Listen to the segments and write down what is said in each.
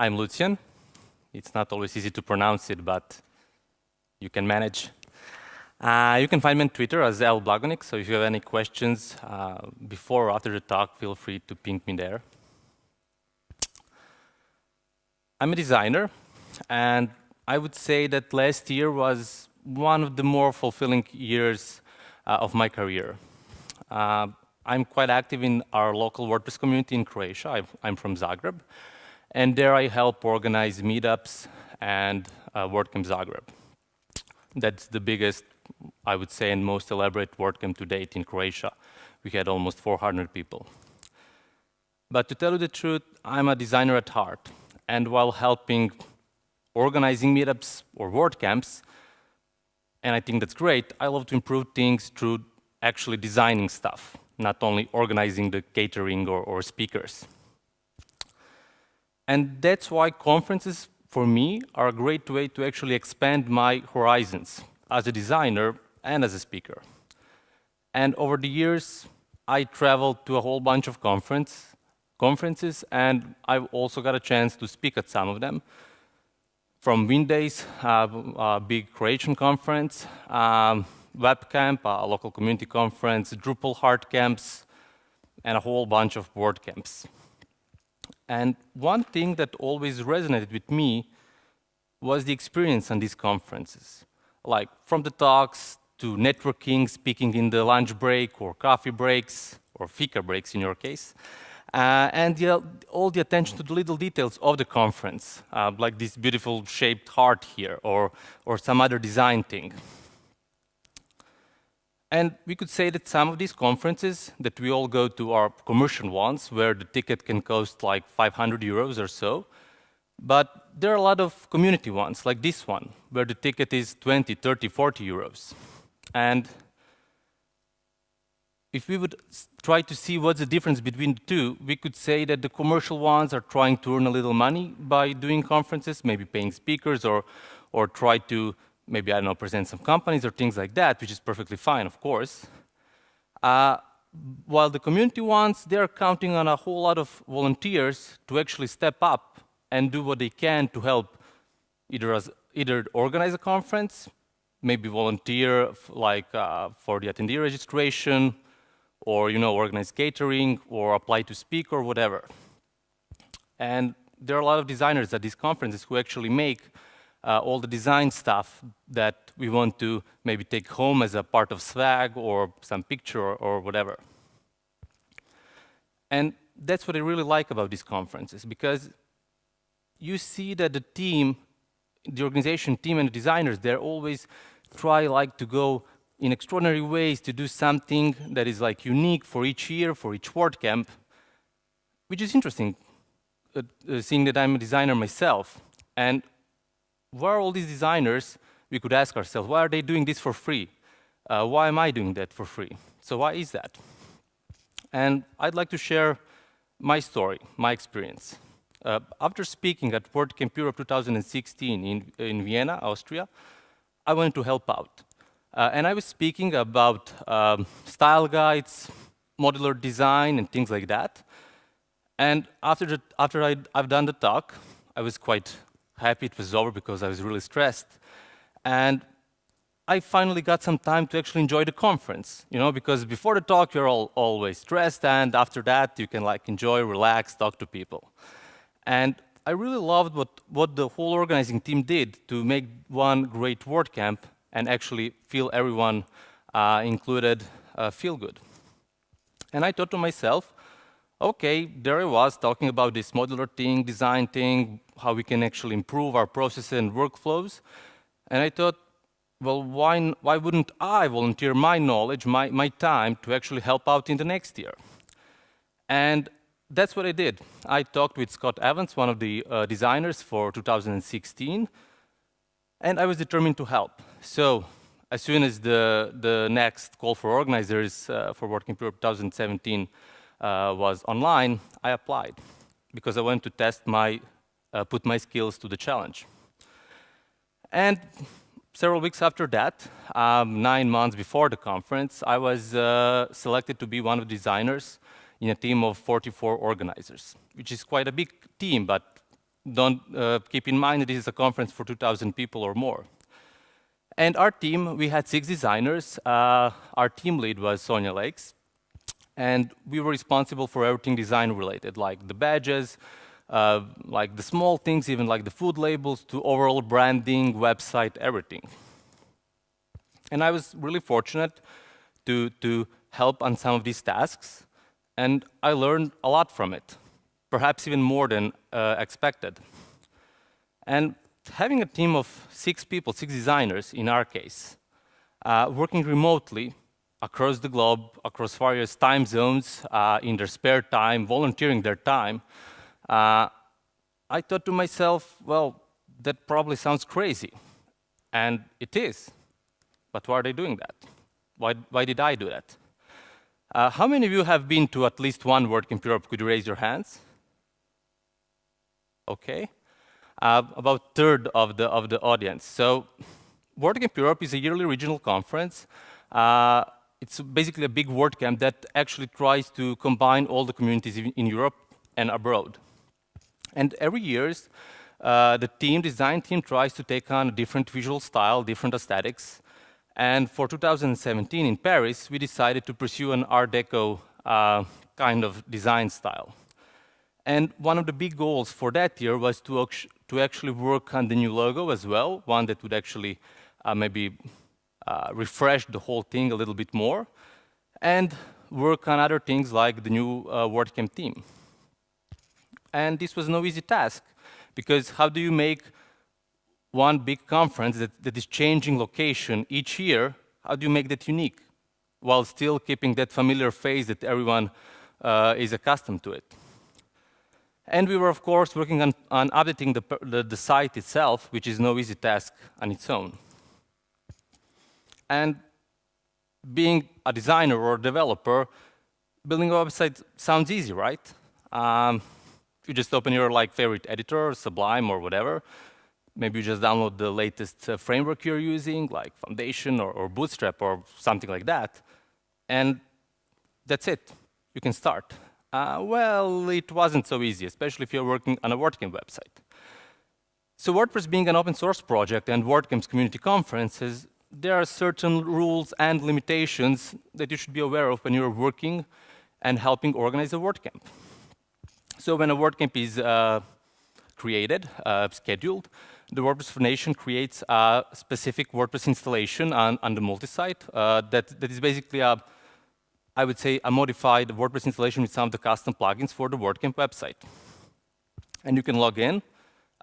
I'm Lucian. It's not always easy to pronounce it, but you can manage. Uh, you can find me on Twitter as L so if you have any questions uh, before or after the talk, feel free to ping me there. I'm a designer, and I would say that last year was one of the more fulfilling years uh, of my career. Uh, I'm quite active in our local WordPress community in Croatia. i am from Zagreb, and there I help organize meetups and uh, WordCamp Zagreb. That's the biggest I would say, and most elaborate WordCamp to date in Croatia. We had almost 400 people. But to tell you the truth, I'm a designer at heart. And while helping organizing meetups or WordCamps, and I think that's great, I love to improve things through actually designing stuff, not only organizing the catering or, or speakers. And that's why conferences, for me, are a great way to actually expand my horizons as a designer and as a speaker. And over the years, I traveled to a whole bunch of conference, conferences, and I've also got a chance to speak at some of them. From Windays, uh, a big Croatian conference, um, WebCamp, a local community conference, Drupal hard camps, and a whole bunch of WordCamps. And one thing that always resonated with me was the experience on these conferences like from the talks to networking, speaking in the lunch break or coffee breaks, or fika breaks in your case, uh, and the, all the attention to the little details of the conference, uh, like this beautiful shaped heart here, or, or some other design thing. And we could say that some of these conferences that we all go to are commercial ones, where the ticket can cost like 500 euros or so, but there are a lot of community ones, like this one, where the ticket is 20, 30, 40 euros. And if we would try to see what's the difference between the two, we could say that the commercial ones are trying to earn a little money by doing conferences, maybe paying speakers or, or try to, maybe, I don't know, present some companies or things like that, which is perfectly fine, of course. Uh, while the community ones, they're counting on a whole lot of volunteers to actually step up and do what they can to help either as either organize a conference, maybe volunteer like uh, for the attendee registration, or you know organize catering, or apply to speak or whatever. And there are a lot of designers at these conferences who actually make uh, all the design stuff that we want to maybe take home as a part of swag or some picture or, or whatever. And that's what I really like about these conferences, because you see that the team, the organization team and the designers, they're always try like to go in extraordinary ways to do something that is like unique for each year, for each WordCamp, which is interesting, uh, uh, seeing that I'm a designer myself. And why are all these designers, we could ask ourselves, why are they doing this for free? Uh, why am I doing that for free? So why is that? And I'd like to share my story, my experience. Uh, after speaking at WordCamp Europe 2016 in, in Vienna, Austria, I wanted to help out. Uh, and I was speaking about um, style guides, modular design, and things like that. And after, the, after i have done the talk, I was quite happy it was over because I was really stressed. And I finally got some time to actually enjoy the conference, you know, because before the talk, you're all, always stressed, and after that, you can like enjoy, relax, talk to people. And I really loved what, what the whole organizing team did to make one great WordCamp and actually feel everyone uh, included uh, feel good. And I thought to myself, okay, there I was talking about this modular thing, design thing, how we can actually improve our processes and workflows. And I thought, well, why, why wouldn't I volunteer my knowledge, my, my time, to actually help out in the next year? And that's what I did. I talked with Scott Evans, one of the uh, designers for 2016, and I was determined to help. So as soon as the, the next call for organizers uh, for WordCamp Europe 2017 uh, was online, I applied because I wanted to test my, uh, put my skills to the challenge. And several weeks after that, um, nine months before the conference, I was uh, selected to be one of the designers in a team of 44 organizers, which is quite a big team, but don't uh, keep in mind that this is a conference for 2,000 people or more. And our team, we had six designers. Uh, our team lead was Sonja Leix. And we were responsible for everything design related, like the badges, uh, like the small things, even like the food labels, to overall branding, website, everything. And I was really fortunate to, to help on some of these tasks, and I learned a lot from it, perhaps even more than uh, expected. And having a team of six people, six designers in our case, uh, working remotely across the globe, across various time zones, uh, in their spare time, volunteering their time, uh, I thought to myself, well, that probably sounds crazy. And it is. But why are they doing that? Why, why did I do that? Uh, how many of you have been to at least one WordCamp Europe? Could you raise your hands? Okay. Uh, about third of the, of the audience. So WordCamp Europe is a yearly regional conference. Uh, it's basically a big WordCamp that actually tries to combine all the communities in, Europe and abroad. And every year, uh, the team, design team, tries to take on a different visual style, different aesthetics, and for 2017 in Paris, we decided to pursue an Art Deco uh, kind of design style. And one of the big goals for that year was to, to actually work on the new logo as well, one that would actually uh, maybe uh, refresh the whole thing a little bit more, and work on other things like the new uh, WordCamp theme. And this was no easy task, because how do you make one big conference that, that is changing location each year, how do you make that unique while still keeping that familiar face that everyone uh, is accustomed to it? And we were, of course, working on, on updating the, the, the, site itself, which is no easy task on its own. And being a designer or a developer, building a website sounds easy, right? Um, you just open your like favorite editor, Sublime or whatever, maybe you just download the latest uh, framework you're using, like Foundation or, or, Bootstrap or something like that, and that's it. You can start. Uh, well, it wasn't so easy, especially if you're working on a WordCamp website. So WordPress being an open source project and WordCamp's community conferences, there are certain rules and limitations that you should be aware of when you're working and helping organize a WordCamp. So when a WordCamp is uh, created, uh, scheduled, the WordPress Foundation creates a specific WordPress installation on, on the multi-site uh, that, that is basically a, I would say, a modified WordPress installation with some of the custom plugins for the WordCamp website. And you can log in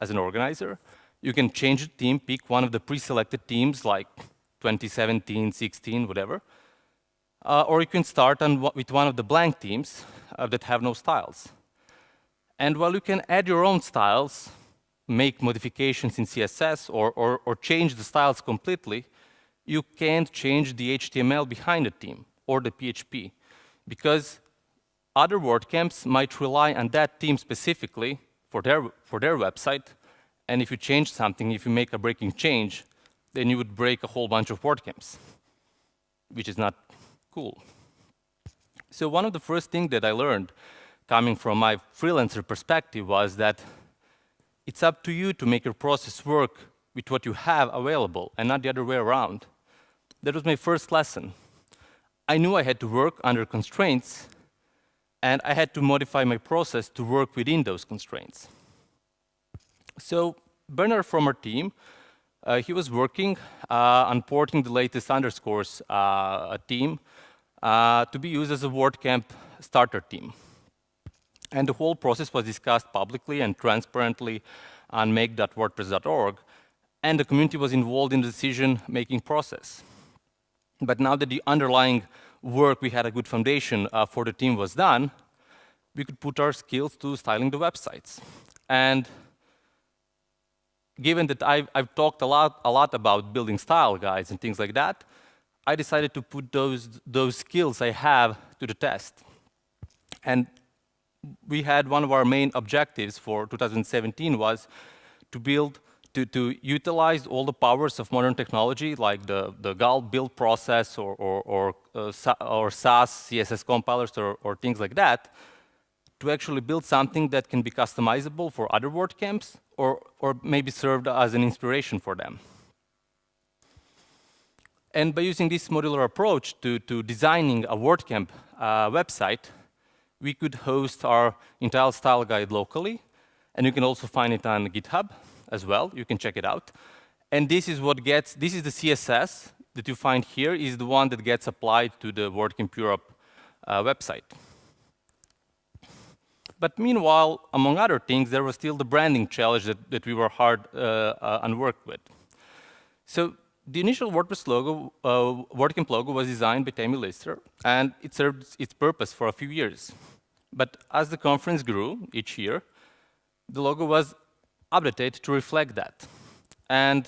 as an organizer. You can change the theme, pick one of the pre-selected themes like 2017, 16, whatever. Uh, or you can start on, with one of the blank themes uh, that have no styles. And while you can add your own styles, make modifications in CSS or, or, or change the styles completely, you can't change the HTML behind the theme or the PHP because other WordCamps might rely on that theme specifically for their, for their website. And if you change something, if you make a breaking change, then you would break a whole bunch of WordCamps, which is not cool. So one of the first things that I learned coming from my freelancer perspective was that it's up to you to make your process work with what you have available and not the other way around. That was my first lesson. I knew I had to work under constraints, and I had to modify my process to work within those constraints. So Bernard from our team, he was working uh, on porting the latest underscores uh, theme uh, to be used as a WordCamp starter theme. And the whole process was discussed publicly and transparently on make.wordpress.org, and the community was involved in the decision-making process. But now that the underlying work, we had a good foundation uh, for the team was done, we could put our skills to styling the websites. And given that I've, I've talked a lot, a lot about building style guides and things like that, I decided to put those, those skills I have to the test. And we had one of our main objectives for 2017 was to build, to, to utilize all the powers of modern technology, like the, the Gulp build process or, or, or, uh, or Sass CSS compilers or, or things like that, to actually build something that can be customizable for other WordCamps or, or maybe served as an inspiration for them. And by using this modular approach to, to designing a WordCamp uh, website, we could host our entire style guide locally, and you can also find it on GitHub as well. You can check it out. And this is what gets, this is the CSS that you find here is the one that gets applied to the WordCamp Europe uh, website. But meanwhile, among other things, there was still the branding challenge that, that we were hard uh, uh, and worked with. So the initial WordPress logo, uh, WordCamp logo was designed by Tammie Lister, and it served its purpose for a few years. But as the conference grew each year, the logo was updated to reflect that. And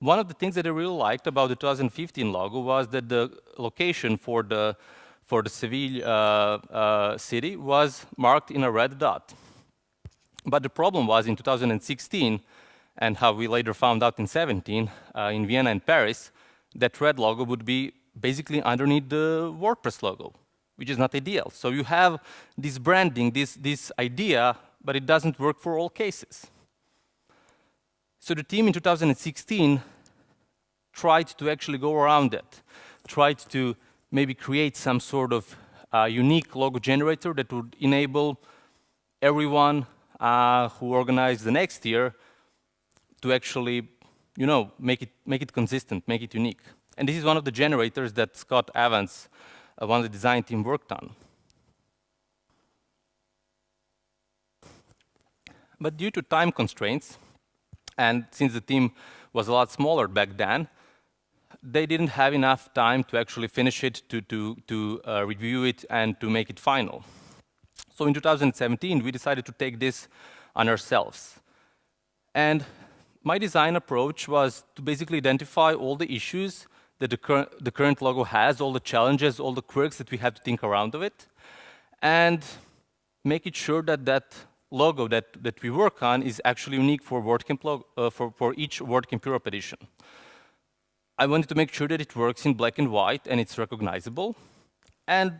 one of the things that I really liked about the 2015 logo was that the location for the for the Seville uh, uh, city was marked in a red dot. But the problem was in 2016, and how we later found out in 17, uh, in Vienna and Paris, that red logo would be basically underneath the WordPress logo, which is not ideal. So you have this branding, this, this idea, but it doesn't work for all cases. So the team in 2016 tried to actually go around it, tried to maybe create some sort of uh, unique logo generator that would enable everyone uh, who organized the next year to actually, you know, make it, make it consistent, make it unique. And this is one of the generators that Scott Evans, uh, one of the design team, worked on. But due to time constraints, and since the team was a lot smaller back then, they didn't have enough time to actually finish it, to, to, to uh, review it, and to make it final. So in 2017, we decided to take this on ourselves. And my design approach was to basically identify all the issues that the, cur the current logo has, all the challenges, all the quirks that we have to think around of it, and make it sure that that logo that, that we work on is actually unique for WordCamp logo, uh, for, for each WordCamp Europe edition. I wanted to make sure that it works in black and white and it's recognizable, and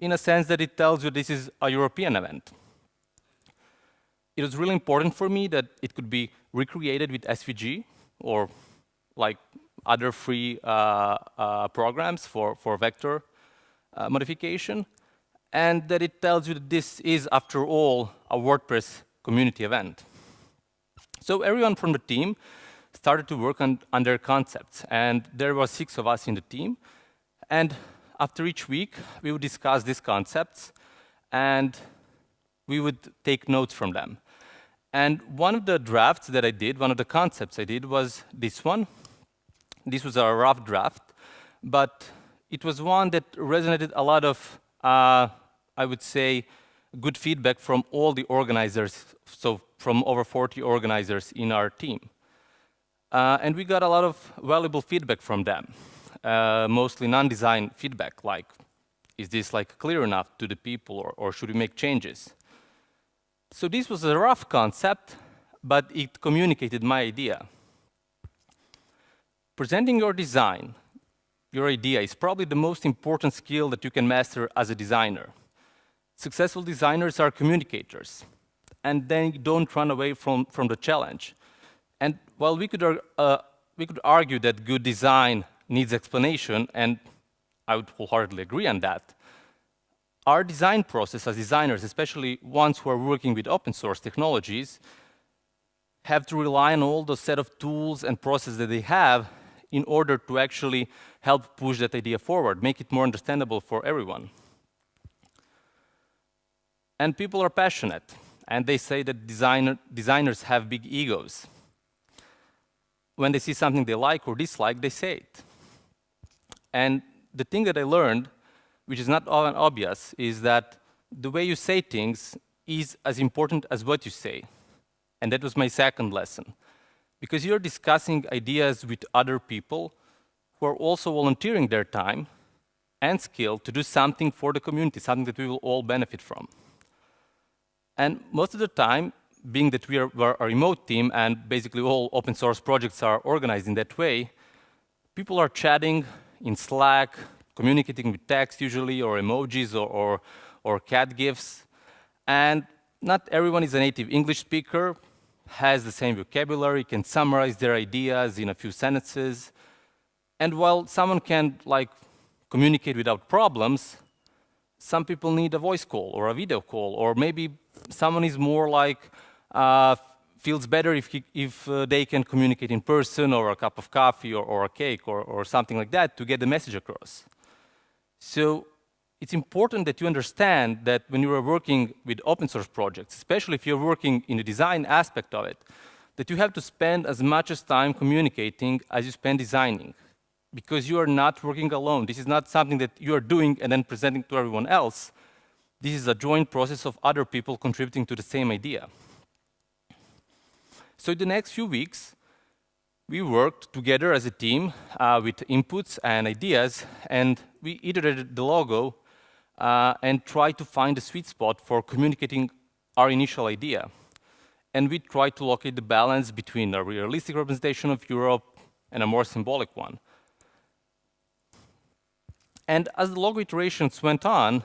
in a sense that it tells you this is a European event. It was really important for me that it could be recreated with SVG or like other free uh, uh, programs for, for vector uh, modification, and that it tells you that this is, after all, a WordPress community event. So everyone from the team started to work on, on their concepts, and there were six of us in the team. And after each week, we would discuss these concepts, and we would take notes from them. And one of the drafts that I did, one of the concepts I did was this one. This was a rough draft, but it was one that resonated a lot of uh, I would say, good feedback from all the organizers, so from over 40 organizers in our team. Uh, and we got a lot of valuable feedback from them, uh, mostly non-design feedback, like, is this like clear enough to the people or, or should we make changes? So this was a rough concept, but it communicated my idea. Presenting your design, your idea, is probably the most important skill that you can master as a designer. Successful designers are communicators, and they don't run away from, from the challenge. While we could, uh, we could argue that good design needs explanation, and I would wholeheartedly agree on that, our design process as designers, especially ones who are working with open source technologies, have to rely on all the set of tools and processes that they have in order to actually help push that idea forward, make it more understandable for everyone. And people are passionate, and they say that designer, designers have big egos. When they see something they like or dislike, they say it. And the thing that I learned, which is not obvious, is that the way you say things is as important as what you say. And that was my second lesson. Because you're discussing ideas with other people who are also volunteering their time and skill to do something for the community, something that we will all benefit from. And most of the time, being that we are, we're a remote team and basically all open source projects are organized in that way, people are chatting in Slack, communicating with text usually, or emojis, or, or, or cat gifs. And not everyone is a native English speaker, has the same vocabulary, can summarize their ideas in a few sentences. And while someone can like communicate without problems, some people need a voice call or a video call, or maybe someone is more like, uh, feels better if, he, if uh, they can communicate in person or a cup of coffee or, or a cake or, or something like that to get the message across. So it's important that you understand that when you are working with open source projects, especially if you're working in the design aspect of it, that you have to spend as much as time communicating as you spend designing because you are not working alone. This is not something that you are doing and then presenting to everyone else. This is a joint process of other people contributing to the same idea. So in the next few weeks, we worked together as a team uh, with inputs and ideas, and we iterated the logo uh, and tried to find a sweet spot for communicating our initial idea. And we tried to locate the balance between a realistic representation of Europe and a more symbolic one. And as the logo iterations went on,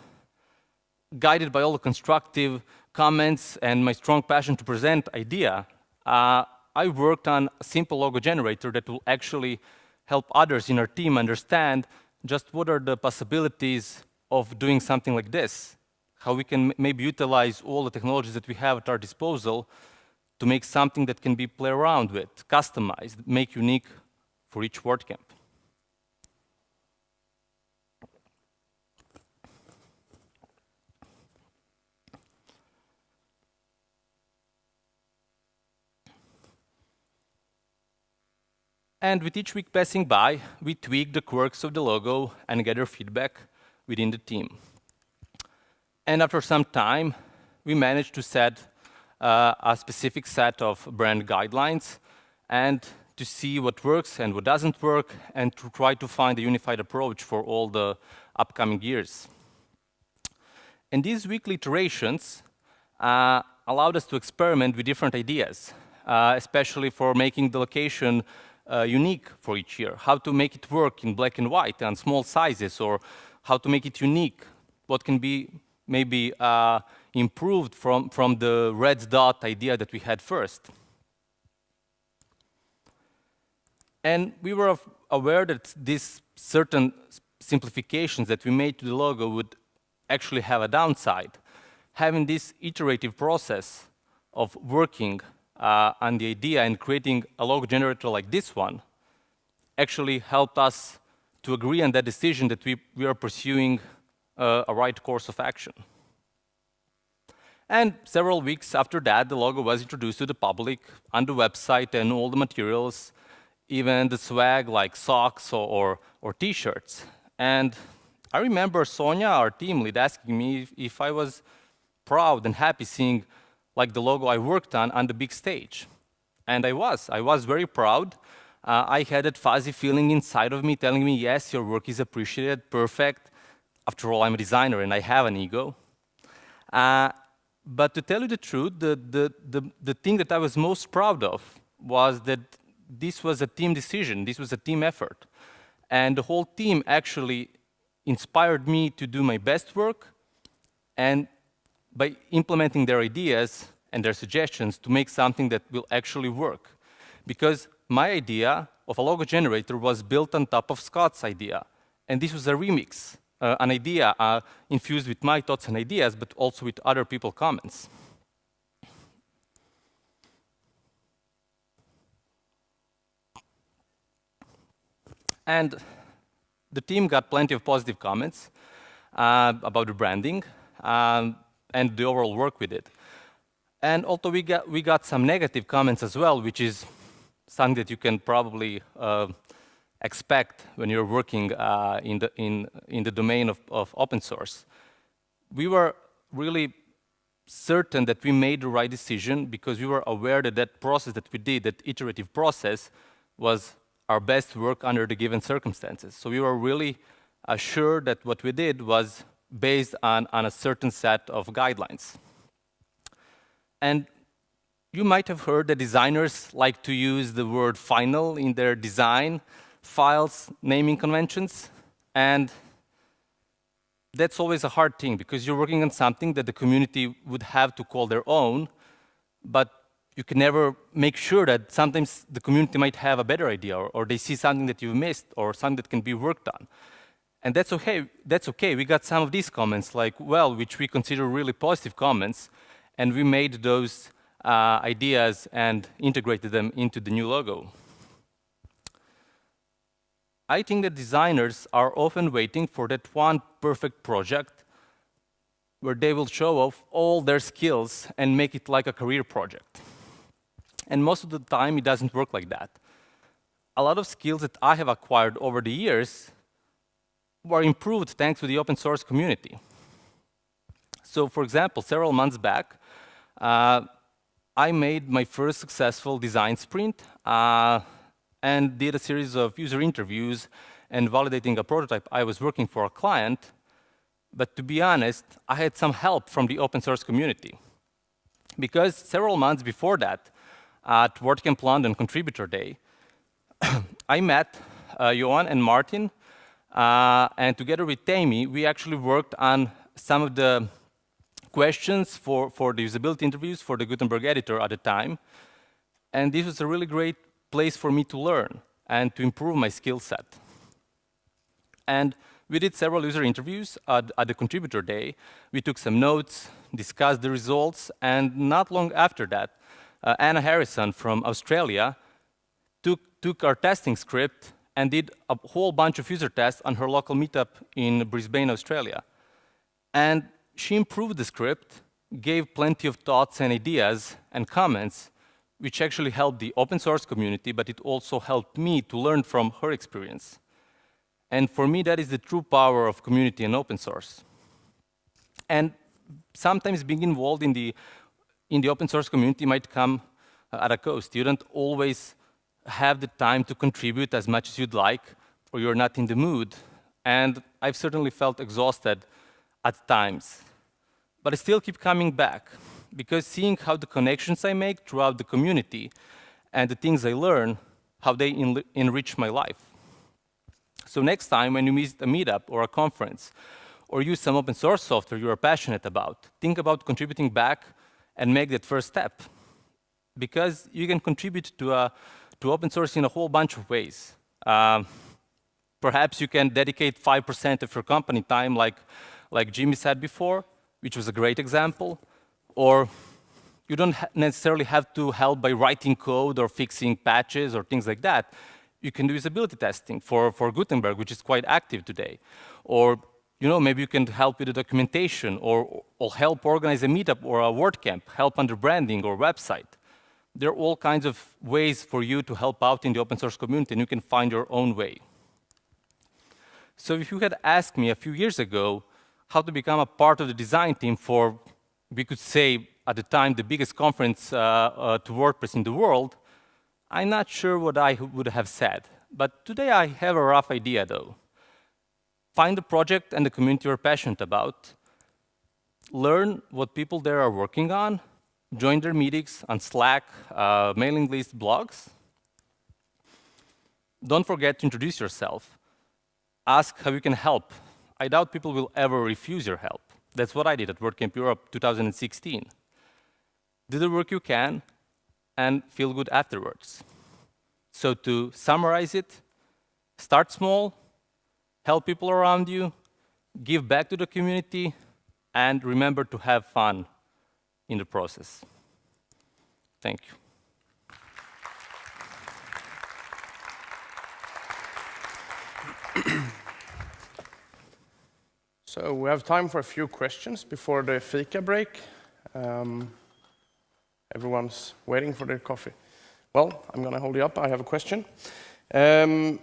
guided by all the constructive comments and my strong passion to present idea, uh, I worked on a simple logo generator that will actually help others in our team understand just what are the possibilities of doing something like this, how we can maybe utilize all the technologies that we have at our disposal to make something that can be played around with, customized, make unique for each WordCamp. And with each week passing by, we tweak the quirks of the logo and gather feedback within the team. And after some time, we managed to set uh, a specific set of brand guidelines and to see what works and what doesn't work and to try to find a unified approach for all the upcoming years. And these weekly iterations uh, allowed us to experiment with different ideas, uh, especially for making the location uh, unique for each year, how to make it work in black and white and small sizes, or how to make it unique, what can be maybe uh, improved from, from the red dot idea that we had first. And we were aware that these certain simplifications that we made to the logo would actually have a downside. Having this iterative process of working uh, and the idea in creating a logo generator like this one actually helped us to agree on that decision that we, we are pursuing uh, a right course of action. And several weeks after that, the logo was introduced to the public on the website and all the materials, even the swag like socks or, or, or t-shirts. And I remember Sonja, our team lead, asking me if, if I was proud and happy seeing like the logo I worked on on the big stage. And I was. I was very proud. Uh, I had that fuzzy feeling inside of me telling me, yes, your work is appreciated, perfect. After all, I'm a designer and I have an ego. Uh, but to tell you the truth, the, the, the, the thing that I was most proud of was that this was a team decision, this was a team effort. And the whole team actually inspired me to do my best work and by implementing their ideas and their suggestions to make something that will actually work. Because my idea of a logo generator was built on top of Scott's idea. And this was a remix, uh, an idea uh, infused with my thoughts and ideas, but also with other people's comments. And the team got plenty of positive comments uh, about the branding. Um, and the overall work with it. And although we got, we got some negative comments as well, which is something that you can probably uh, expect when you're working uh, in, the, in, in the domain of, of open source. We were really certain that we made the right decision because we were aware that that process that we did, that iterative process, was our best work under the given circumstances. So we were really assured that what we did was based on, on a certain set of guidelines. And you might have heard that designers like to use the word final in their design files naming conventions. And that's always a hard thing because you're working on something that the community would have to call their own, but you can never make sure that sometimes the community might have a better idea or, or they see something that you've missed or something that can be worked on. And that's okay, that's okay. We got some of these comments like, well, which we consider really positive comments, and we made those uh, ideas and integrated them into the new logo. I think that designers are often waiting for that one perfect project where they will show off all their skills and make it like a career project. And most of the time, it doesn't work like that. A lot of skills that I have acquired over the years were improved thanks to the open source community. So for example, several months back, uh, I made my first successful design sprint. Uh, and did a series of user interviews and validating a prototype I was working for a client. But to be honest, I had some help from the open source community. Because several months before that, at WordCamp London Contributor Day, I met uh, Johan and Martin, uh, and together with Tammie, we actually worked on some of the questions for, for the usability interviews for the Gutenberg editor at the time. And this was a really great place for me to learn and to improve my skill set. And we did several user interviews at, at, the contributor day. We took some notes, discussed the results, and not long after that, uh, Anna Harrison from Australia took, took our testing script and did a whole bunch of user tests on her local meetup in Brisbane, Australia. And she improved the script, gave plenty of thoughts and ideas and comments, which actually helped the open source community, but it also helped me to learn from her experience. And for me, that is the true power of community and open source. And sometimes being involved in the, in the open source community might come uh, at a cost. You don't always have the time to contribute as much as you'd like, or you're not in the mood. And I've certainly felt exhausted at times. But I still keep coming back because seeing how the connections I make throughout the community and the things I learn, how they enrich my life. So next time when you meet a meetup or a conference, or use some open source software you are passionate about, think about contributing back and make that first step. Because you can contribute to, a, to open source in a whole bunch of ways. Um, perhaps you can dedicate 5% of your company time like, like Jimmy said before, which was a great example or you don't necessarily have to help by writing code or fixing patches or things like that. You can do usability testing for, for Gutenberg, which is quite active today. Or you know, maybe you can help with the documentation or, or help organize a meetup or a WordCamp, help under branding or website. There are all kinds of ways for you to help out in the open source community, and you can find your own way. So if you had asked me a few years ago how to become a part of the design team for we could say at the time the biggest conference uh, uh, to WordPress in the world, I'm not sure what I would have said. But today I have a rough idea though. Find the project and the community you're passionate about, learn what people there are working on, join their meetings on Slack, uh, mailing list, blogs. Don't forget to introduce yourself. Ask how you can help. I doubt people will ever refuse your help. That's what I did at WordCamp Europe 2016. Do the work you can and feel good afterwards. So to summarize it, start small, help people around you, give back to the community, and remember to have fun in the process. Thank you. So we have time for a few questions before the fika break. Um, everyone's waiting for their coffee. Well, I'm going to hold you up. I have a question. Um,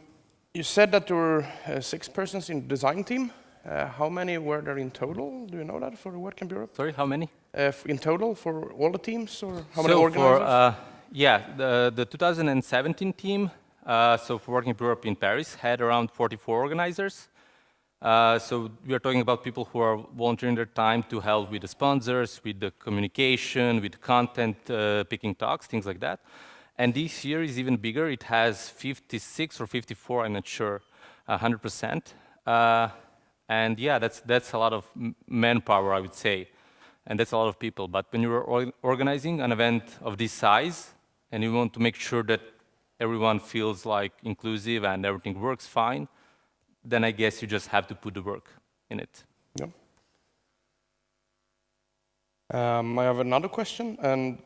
you said that there were uh, six persons in the design team. Uh, how many were there in total? Do you know that for the WordCamp Europe? Sorry, how many? Uh, in total for all the teams, or how so many organizers? For, uh, yeah, the, the 2017 team, uh, so for WordCamp Europe in Paris, had around 44 organizers. Uh, so we are talking about people who are volunteering their time to help with the sponsors, with the communication, with content, uh, picking talks, things like that. And this year is even bigger. It has 56 or 54, I'm not sure, 100%. Uh, And yeah, that's, that's a lot of manpower, I would say. And that's a lot of people. But when you're organizing an event of this size, and you want to make sure that everyone feels like inclusive and everything works fine, then I guess you just have to put the work in it. Yeah. Um, I have another question, and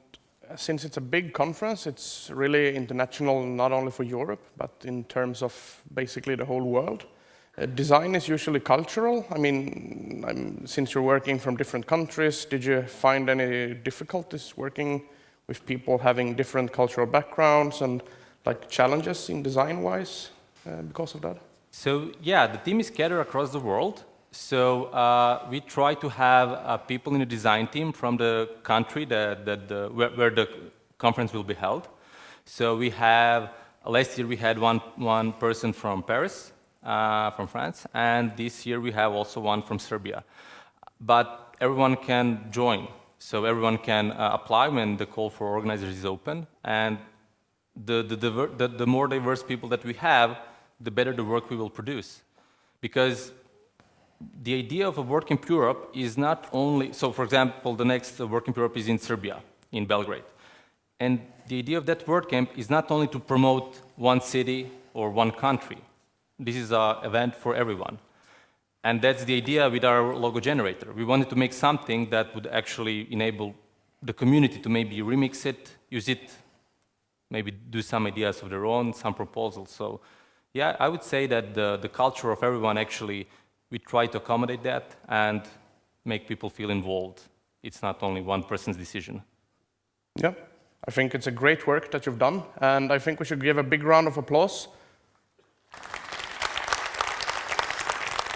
since it's a big conference, it's really international, not only for Europe, but in terms of basically the whole world. Uh, design is usually cultural. I mean, I'm, since you're working from different countries, did you find any difficulties working with people having different cultural backgrounds and like challenges in design-wise uh, because of that? So yeah, the team is scattered across the world. So uh, we try to have uh, people in the design team from the country that, that the, where, where, the conference will be held. So we have, last year we had one, one person from Paris, uh, from France, and this year we have also one from Serbia. But everyone can join, so everyone can uh, apply when the call for organizers is open, and the, the, the, the more diverse people that we have, the better the work we will produce. Because the idea of a WordCamp Europe is not only, so for example, the next WordCamp Europe is in Serbia, in Belgrade. And the idea of that WordCamp is not only to promote one city or one country. This is an event for everyone. And that's the idea with our logo generator. We wanted to make something that would actually enable the community to maybe remix it, use it, maybe do some ideas of their own, some proposals. So yeah, I would say that the, the culture of everyone actually we try to accommodate that and make people feel involved. It's not only one person's decision. Yeah, I think it's a great work that you've done, and I think we should give a big round of applause